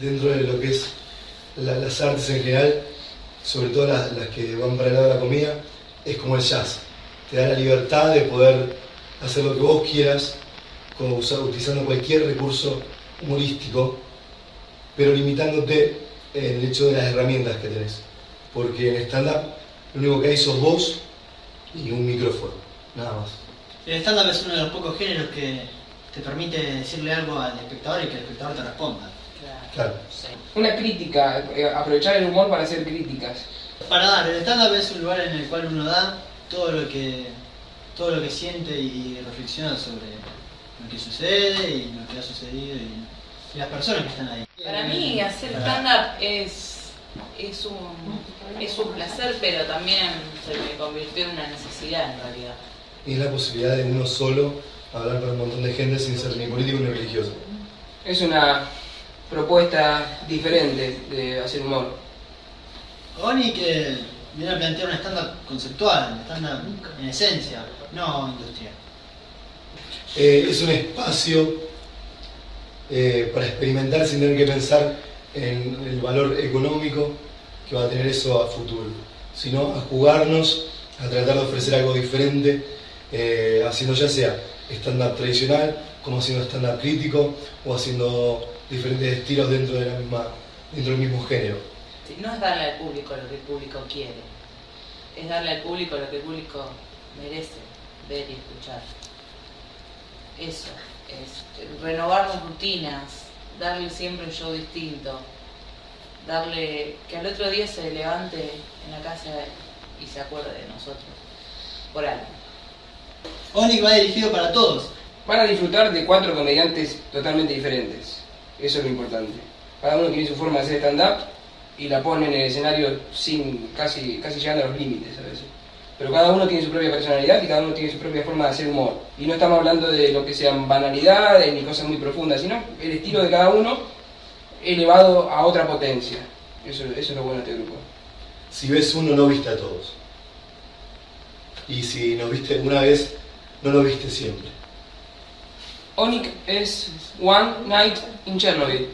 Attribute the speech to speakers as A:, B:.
A: dentro de lo que es las artes en general, sobre todo las, que van para el lado de la comida, es como el jazz. Te da la libertad de poder hacer lo que vos quieras, como utilizando cualquier recurso humorístico, pero limitándote en el hecho de las herramientas que tenés. Porque en stand-up lo único que hay sos vos y un micrófono, nada más.
B: El stand-up es uno de los pocos géneros que te permite decirle algo al espectador y que el espectador te responda.
A: Claro.
C: Una crítica, eh, aprovechar el humor para hacer críticas.
B: Para dar, el stand-up es un lugar en el cual uno da todo lo que, todo lo que siente y reflexiona sobre lo que sucede y lo que ha sucedido y, las personas que están ahí.
D: Para mí hacer stand-up es, es, un, es un placer, pero también se me convirtió en una necesidad en realidad.
A: Y es la posibilidad de uno solo hablar con un montón de gente sin ser ni político ni religioso.
C: Es una propuesta diferente de hacer humor.
B: Oni que viene a plantear un estándar conceptual, un estándar en esencia, no industrial.
A: Eh, es un espacio eh, para experimentar sin tener que pensar en el valor económico que va a tener eso a futuro, sino a jugarnos, a tratar de ofrecer algo diferente, eh, haciendo ya sea estándar tradicional, como haciendo estándar crítico o haciendo diferentes estilos dentro, de la misma, dentro del mismo género.
D: no es darle al público lo que el público quiere, es darle al público lo que el público merece ver y escuchar. Eso, es renovar rutinas, darle siempre un show distinto, darle que al otro día se levante en la casa y se acuerde de nosotros, por algo.
B: Oni va dirigido para todos.
C: Van a disfrutar de cuatro comediantes totalmente diferentes. Eso es lo importante. Cada uno tiene su forma de hacer stand-up y la pone en el escenario sin casi, casi llegando a los límites a veces. Pero cada uno tiene su propia personalidad y cada uno tiene su propia forma de hacer humor. Y no estamos hablando de lo que sean banalidades ni cosas muy profundas, sino el estilo de cada uno elevado a otra potencia. Eso, eso es lo bueno de este grupo.
A: Si ves uno, no viste a todos. Y si nos viste una vez, no lo viste siempre.
C: Onyx is one night in January.